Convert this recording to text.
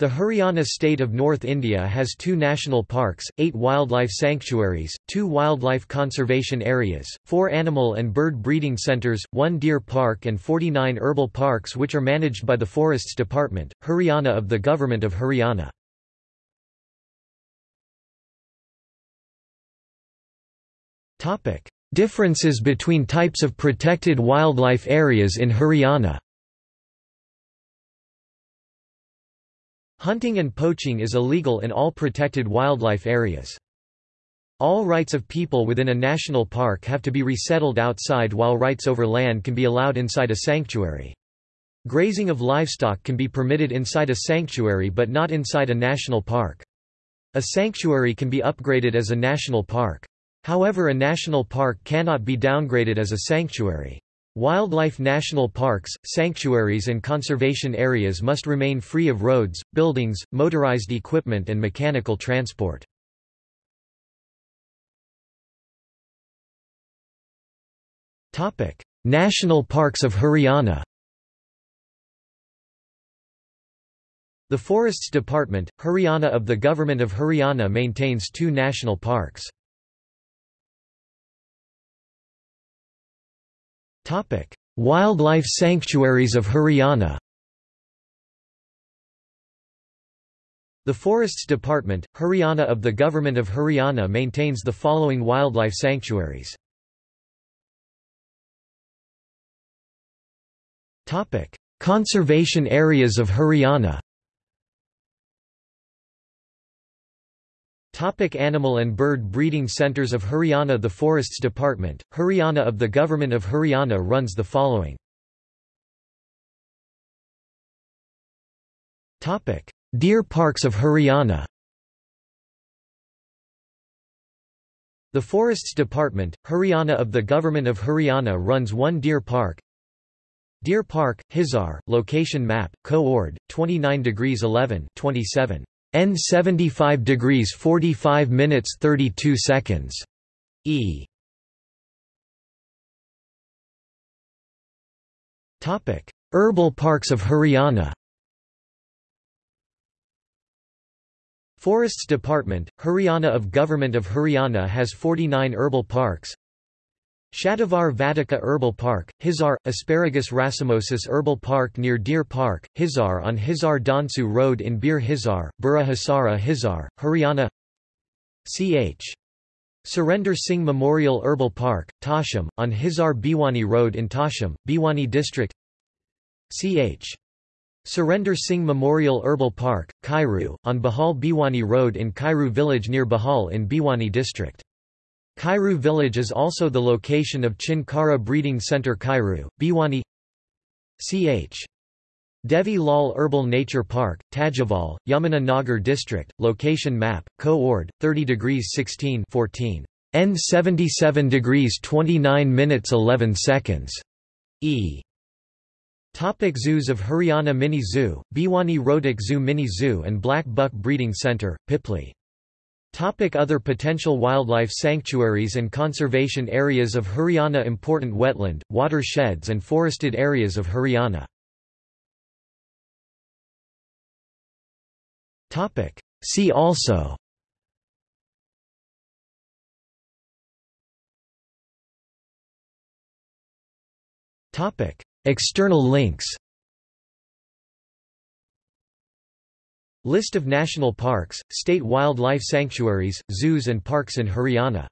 The Haryana state of North India has two national parks, eight wildlife sanctuaries, two wildlife conservation areas, four animal and bird breeding centres, one deer park and 49 herbal parks which are managed by the Forests Department, Haryana of the Government of Haryana. Differences between types of protected wildlife areas in Haryana Hunting and poaching is illegal in all protected wildlife areas. All rights of people within a national park have to be resettled outside while rights over land can be allowed inside a sanctuary. Grazing of livestock can be permitted inside a sanctuary but not inside a national park. A sanctuary can be upgraded as a national park. However a national park cannot be downgraded as a sanctuary. Wildlife national parks, sanctuaries and conservation areas must remain free of roads, buildings, motorized equipment and mechanical transport. National parks of Haryana The Forests Department, Haryana of the Government of Haryana maintains two national parks. Wildlife sanctuaries of Haryana. The Forests Department, Haryana of the Government of Haryana maintains the following wildlife sanctuaries. Conservation areas of Haryana Topic animal and bird breeding centers of Haryana The Forests Department, Haryana of the Government of Haryana runs the following Topic. Deer parks of Haryana The Forests Department, Haryana of the Government of Haryana runs one deer park Deer Park, Hisar, location map, co-ord, 29 degrees 11 27. N 75 degrees 45 minutes 32 seconds. E. Topic: Herbal parks of Haryana. Forests Department, Haryana of Government of Haryana has 49 herbal parks, Shatavar Vatika Herbal Park, Hisar, Asparagus racemosus Herbal Park near Deer Park, Hisar on Hisar Dhansu Road in Bir Hisar, Burra Hasara Hisar, Haryana Ch. Surender Singh Memorial Herbal Park, Tosham, on Hisar Bhiwani Road in Tosham, Bhiwani District Ch. Surender Singh Memorial Herbal Park, Kairu, on Bahal Bhiwani Road in Kairu village near Bahal in Bhiwani District Kairu village is also the location of Chinkara Breeding Center Kairu, Bhiwani Ch. Devi Lal Herbal Nature Park, Tajaval, Yamuna Nagar District, location map, co-ord, 30 degrees 16 14. N 77 degrees 29 minutes 11 seconds. E. Topic zoos of Haryana Mini Zoo, Bhiwani Rohtak Zoo Mini Zoo and Black Buck Breeding Centre, Pipli other potential wildlife sanctuaries and conservation areas of Haryana Important wetland, watersheds and forested areas of Haryana. See also. External links List of national parks, state wildlife sanctuaries, zoos and parks in Haryana